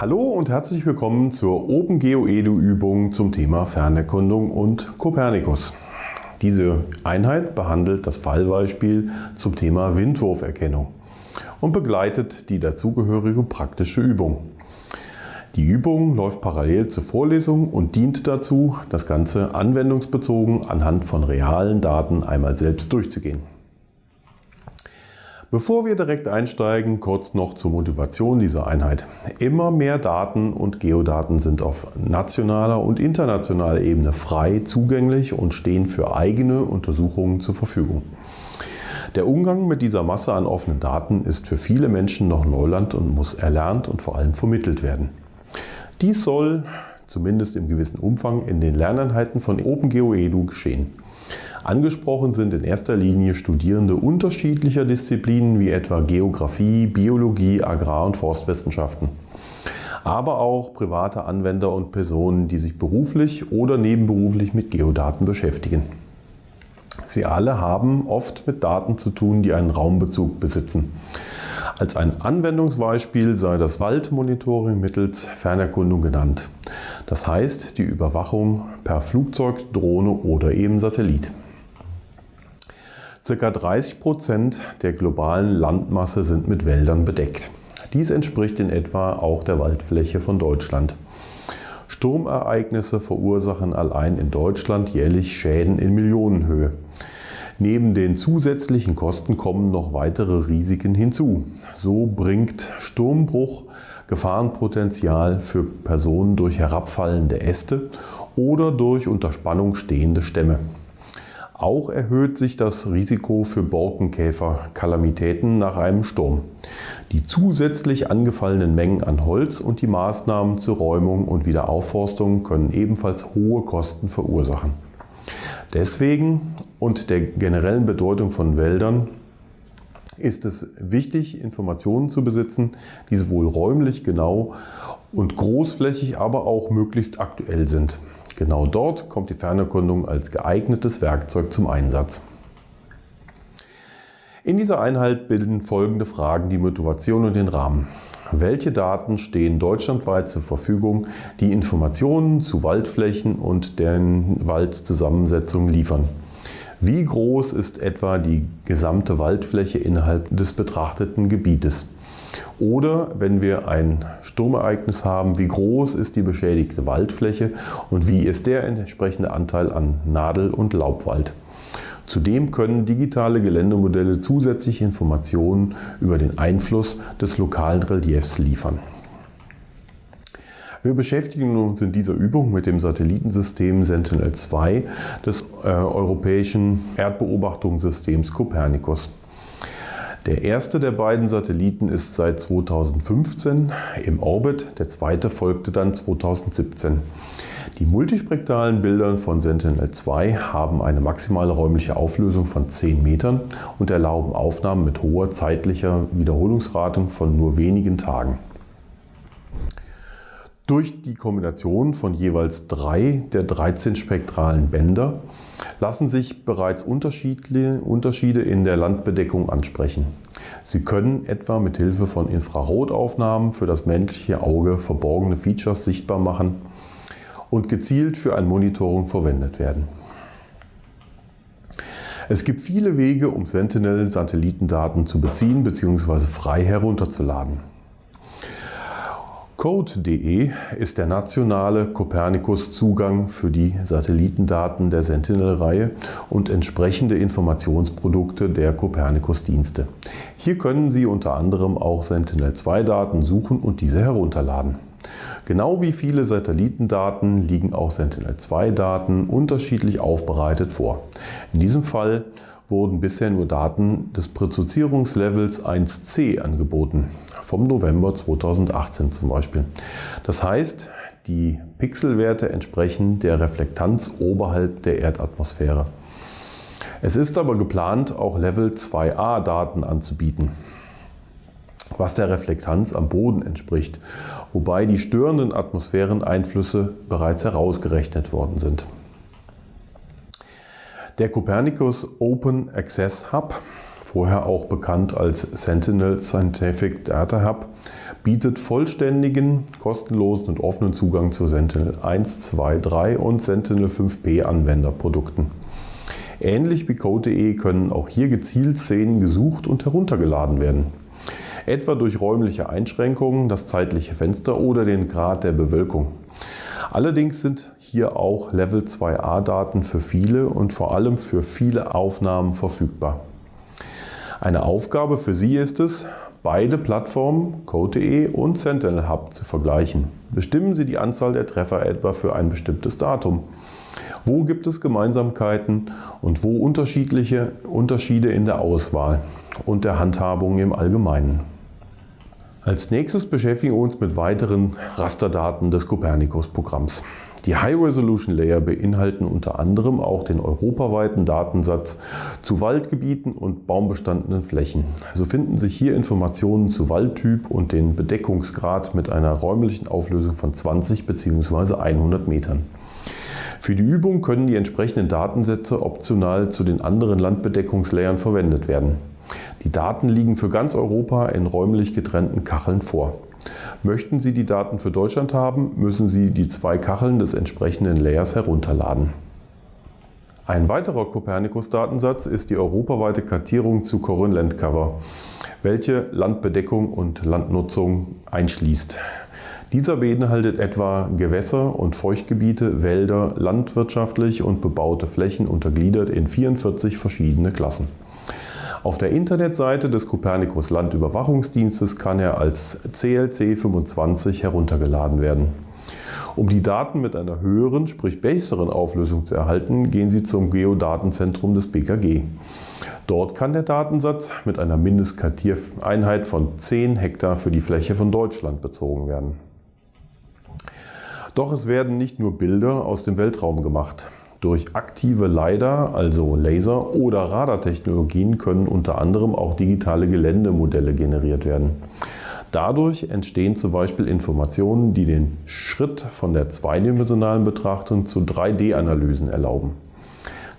Hallo und herzlich willkommen zur OpenGeoEDU-Übung zum Thema Fernerkundung und Kopernikus. Diese Einheit behandelt das Fallbeispiel zum Thema Windwurferkennung und begleitet die dazugehörige praktische Übung. Die Übung läuft parallel zur Vorlesung und dient dazu, das Ganze anwendungsbezogen anhand von realen Daten einmal selbst durchzugehen. Bevor wir direkt einsteigen, kurz noch zur Motivation dieser Einheit. Immer mehr Daten und Geodaten sind auf nationaler und internationaler Ebene frei zugänglich und stehen für eigene Untersuchungen zur Verfügung. Der Umgang mit dieser Masse an offenen Daten ist für viele Menschen noch Neuland und muss erlernt und vor allem vermittelt werden. Dies soll, zumindest im gewissen Umfang, in den Lerneinheiten von OpenGeoEDU geschehen. Angesprochen sind in erster Linie Studierende unterschiedlicher Disziplinen wie etwa Geografie, Biologie, Agrar- und Forstwissenschaften. Aber auch private Anwender und Personen, die sich beruflich oder nebenberuflich mit Geodaten beschäftigen. Sie alle haben oft mit Daten zu tun, die einen Raumbezug besitzen. Als ein Anwendungsbeispiel sei das Waldmonitoring mittels Fernerkundung genannt. Das heißt die Überwachung per Flugzeug, Drohne oder eben Satellit. Circa 30 Prozent der globalen Landmasse sind mit Wäldern bedeckt. Dies entspricht in etwa auch der Waldfläche von Deutschland. Sturmereignisse verursachen allein in Deutschland jährlich Schäden in Millionenhöhe. Neben den zusätzlichen Kosten kommen noch weitere Risiken hinzu. So bringt Sturmbruch Gefahrenpotenzial für Personen durch herabfallende Äste oder durch unter Spannung stehende Stämme. Auch erhöht sich das Risiko für Borkenkäfer-Kalamitäten nach einem Sturm. Die zusätzlich angefallenen Mengen an Holz und die Maßnahmen zur Räumung und Wiederaufforstung können ebenfalls hohe Kosten verursachen. Deswegen und der generellen Bedeutung von Wäldern ist es wichtig, Informationen zu besitzen, die sowohl räumlich genau und großflächig, aber auch möglichst aktuell sind. Genau dort kommt die Fernerkundung als geeignetes Werkzeug zum Einsatz. In dieser Einheit bilden folgende Fragen die Motivation und den Rahmen. Welche Daten stehen deutschlandweit zur Verfügung, die Informationen zu Waldflächen und deren Waldzusammensetzung liefern? Wie groß ist etwa die gesamte Waldfläche innerhalb des betrachteten Gebietes? Oder wenn wir ein Sturmereignis haben, wie groß ist die beschädigte Waldfläche und wie ist der entsprechende Anteil an Nadel- und Laubwald? Zudem können digitale Geländemodelle zusätzliche Informationen über den Einfluss des lokalen Reliefs liefern. Wir beschäftigen uns in dieser Übung mit dem Satellitensystem Sentinel-2 des äh, europäischen Erdbeobachtungssystems Copernicus. Der erste der beiden Satelliten ist seit 2015 im Orbit, der zweite folgte dann 2017. Die multispektralen Bilder von Sentinel-2 haben eine maximale räumliche Auflösung von 10 Metern und erlauben Aufnahmen mit hoher zeitlicher Wiederholungsrate von nur wenigen Tagen. Durch die Kombination von jeweils drei der 13 spektralen Bänder lassen sich bereits Unterschiede in der Landbedeckung ansprechen. Sie können etwa mit Hilfe von Infrarotaufnahmen für das menschliche Auge verborgene Features sichtbar machen und gezielt für ein Monitoring verwendet werden. Es gibt viele Wege, um Sentinel-Satellitendaten zu beziehen bzw. frei herunterzuladen. Code.de ist der nationale Copernicus-Zugang für die Satellitendaten der Sentinel-Reihe und entsprechende Informationsprodukte der Copernicus-Dienste. Hier können Sie unter anderem auch Sentinel-2-Daten suchen und diese herunterladen. Genau wie viele Satellitendaten liegen auch Sentinel-2-Daten unterschiedlich aufbereitet vor. In diesem Fall wurden bisher nur Daten des Präzisierungslevels 1c angeboten, vom November 2018 zum Beispiel. Das heißt, die Pixelwerte entsprechen der Reflektanz oberhalb der Erdatmosphäre. Es ist aber geplant, auch Level 2a Daten anzubieten, was der Reflektanz am Boden entspricht, wobei die störenden Atmosphäreneinflüsse bereits herausgerechnet worden sind. Der Copernicus Open Access Hub, vorher auch bekannt als Sentinel Scientific Data Hub, bietet vollständigen, kostenlosen und offenen Zugang zu Sentinel 1, 2, 3 und Sentinel 5P Anwenderprodukten. Ähnlich wie Code.de können auch hier gezielt Szenen gesucht und heruntergeladen werden. Etwa durch räumliche Einschränkungen, das zeitliche Fenster oder den Grad der Bewölkung. Allerdings sind hier auch Level 2a Daten für viele und vor allem für viele Aufnahmen verfügbar. Eine Aufgabe für Sie ist es, beide Plattformen Code.de und Sentinel Hub zu vergleichen. Bestimmen Sie die Anzahl der Treffer etwa für ein bestimmtes Datum. Wo gibt es Gemeinsamkeiten und wo unterschiedliche Unterschiede in der Auswahl und der Handhabung im Allgemeinen? Als nächstes beschäftigen wir uns mit weiteren Rasterdaten des Copernicus-Programms. Die High-Resolution Layer beinhalten unter anderem auch den europaweiten Datensatz zu Waldgebieten und baumbestandenen Flächen. So finden sich hier Informationen zu Waldtyp und den Bedeckungsgrad mit einer räumlichen Auflösung von 20 bzw. 100 Metern. Für die Übung können die entsprechenden Datensätze optional zu den anderen Landbedeckungslayern verwendet werden. Die Daten liegen für ganz Europa in räumlich getrennten Kacheln vor. Möchten Sie die Daten für Deutschland haben, müssen Sie die zwei Kacheln des entsprechenden Layers herunterladen. Ein weiterer Copernicus-Datensatz ist die europaweite Kartierung zu Corin Land Cover, welche Landbedeckung und Landnutzung einschließt. Dieser beinhaltet etwa Gewässer und Feuchtgebiete, Wälder, landwirtschaftlich und bebaute Flächen untergliedert in 44 verschiedene Klassen. Auf der Internetseite des Copernicus Landüberwachungsdienstes kann er als CLC 25 heruntergeladen werden. Um die Daten mit einer höheren, sprich besseren Auflösung zu erhalten, gehen Sie zum Geodatenzentrum des BKG. Dort kann der Datensatz mit einer Mindestkartiereinheit von 10 Hektar für die Fläche von Deutschland bezogen werden. Doch es werden nicht nur Bilder aus dem Weltraum gemacht. Durch aktive LiDAR, also Laser- oder Radartechnologien können unter anderem auch digitale Geländemodelle generiert werden. Dadurch entstehen zum Beispiel Informationen, die den Schritt von der zweidimensionalen Betrachtung zu 3D-Analysen erlauben.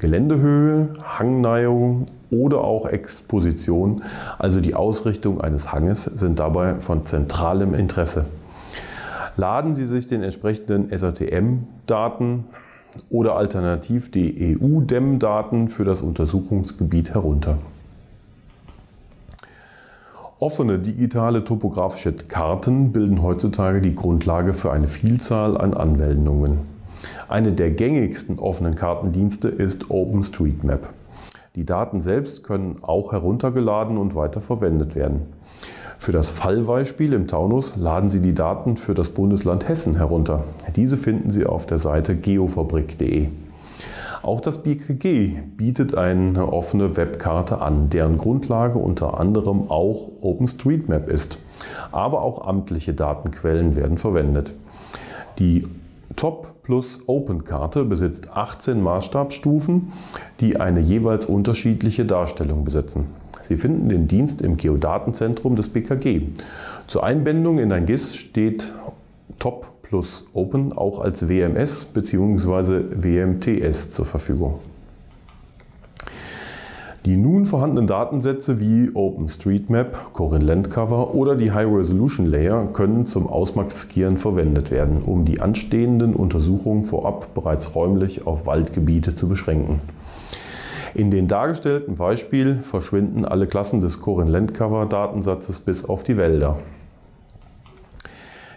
Geländehöhe, Hangneigung oder auch Exposition, also die Ausrichtung eines Hanges, sind dabei von zentralem Interesse. Laden Sie sich den entsprechenden SATM-Daten oder alternativ die EU-DEM-Daten für das Untersuchungsgebiet herunter. Offene digitale topografische Karten bilden heutzutage die Grundlage für eine Vielzahl an Anwendungen. Eine der gängigsten offenen Kartendienste ist OpenStreetMap. Die Daten selbst können auch heruntergeladen und weiterverwendet werden. Für das Fallbeispiel im Taunus laden Sie die Daten für das Bundesland Hessen herunter. Diese finden Sie auf der Seite geofabrik.de. Auch das BKG bietet eine offene Webkarte an, deren Grundlage unter anderem auch OpenStreetMap ist. Aber auch amtliche Datenquellen werden verwendet. Die Top plus Open Karte besitzt 18 Maßstabsstufen, die eine jeweils unterschiedliche Darstellung besitzen. Sie finden den Dienst im Geodatenzentrum des BKG. Zur Einbindung in ein GIS steht Top plus Open auch als WMS bzw. WMTS zur Verfügung. Die nun vorhandenen Datensätze wie OpenStreetMap, Corin Landcover oder die High Resolution Layer können zum Ausmaskieren verwendet werden, um die anstehenden Untersuchungen vorab bereits räumlich auf Waldgebiete zu beschränken. In den dargestellten Beispiel verschwinden alle Klassen des Corin Landcover Datensatzes bis auf die Wälder.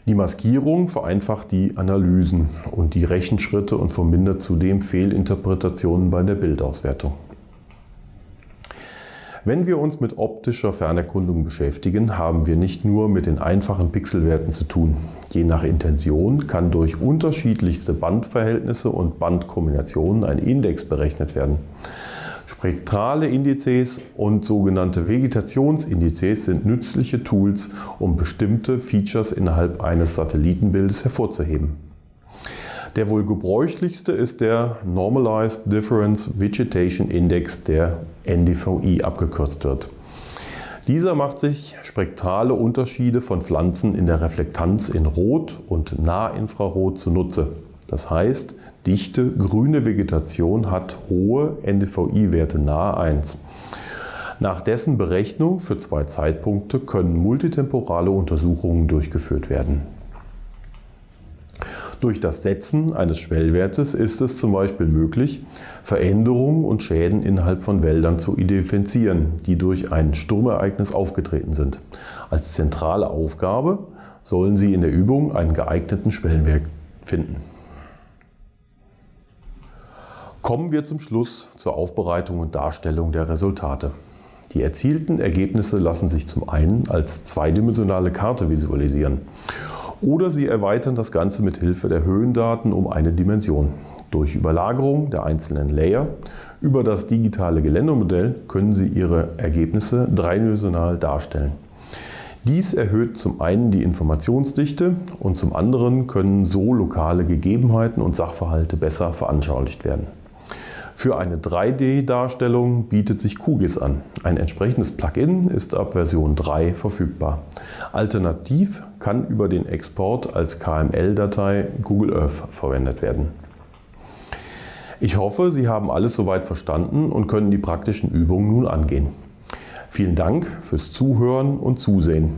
Die Maskierung vereinfacht die Analysen und die Rechenschritte und vermindert zudem Fehlinterpretationen bei der Bildauswertung. Wenn wir uns mit optischer Fernerkundung beschäftigen, haben wir nicht nur mit den einfachen Pixelwerten zu tun. Je nach Intention kann durch unterschiedlichste Bandverhältnisse und Bandkombinationen ein Index berechnet werden. Spektrale Indizes und sogenannte Vegetationsindizes sind nützliche Tools, um bestimmte Features innerhalb eines Satellitenbildes hervorzuheben. Der wohl gebräuchlichste ist der Normalized Difference Vegetation Index, der NDVI abgekürzt wird. Dieser macht sich spektrale Unterschiede von Pflanzen in der Reflektanz in Rot und Nahinfrarot zunutze. Das heißt, dichte grüne Vegetation hat hohe NDVI-Werte nahe 1. Nach dessen Berechnung für zwei Zeitpunkte können multitemporale Untersuchungen durchgeführt werden. Durch das Setzen eines Schwellwertes ist es zum Beispiel möglich, Veränderungen und Schäden innerhalb von Wäldern zu identifizieren, die durch ein Sturmereignis aufgetreten sind. Als zentrale Aufgabe sollen Sie in der Übung einen geeigneten Schwellenwert finden. Kommen wir zum Schluss zur Aufbereitung und Darstellung der Resultate. Die erzielten Ergebnisse lassen sich zum einen als zweidimensionale Karte visualisieren oder Sie erweitern das Ganze mit Hilfe der Höhendaten um eine Dimension. Durch Überlagerung der einzelnen Layer über das digitale Geländemodell können Sie Ihre Ergebnisse dreidimensional darstellen. Dies erhöht zum einen die Informationsdichte und zum anderen können so lokale Gegebenheiten und Sachverhalte besser veranschaulicht werden. Für eine 3D-Darstellung bietet sich QGIS an. Ein entsprechendes Plugin ist ab Version 3 verfügbar. Alternativ kann über den Export als KML-Datei Google Earth verwendet werden. Ich hoffe, Sie haben alles soweit verstanden und können die praktischen Übungen nun angehen. Vielen Dank fürs Zuhören und Zusehen.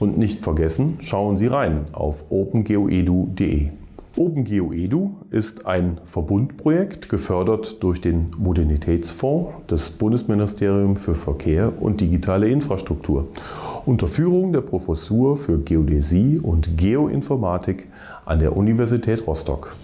Und nicht vergessen, schauen Sie rein auf opengeoedu.de. OpenGeoEDU ist ein Verbundprojekt, gefördert durch den Modernitätsfonds des Bundesministeriums für Verkehr und digitale Infrastruktur unter Führung der Professur für Geodäsie und Geoinformatik an der Universität Rostock.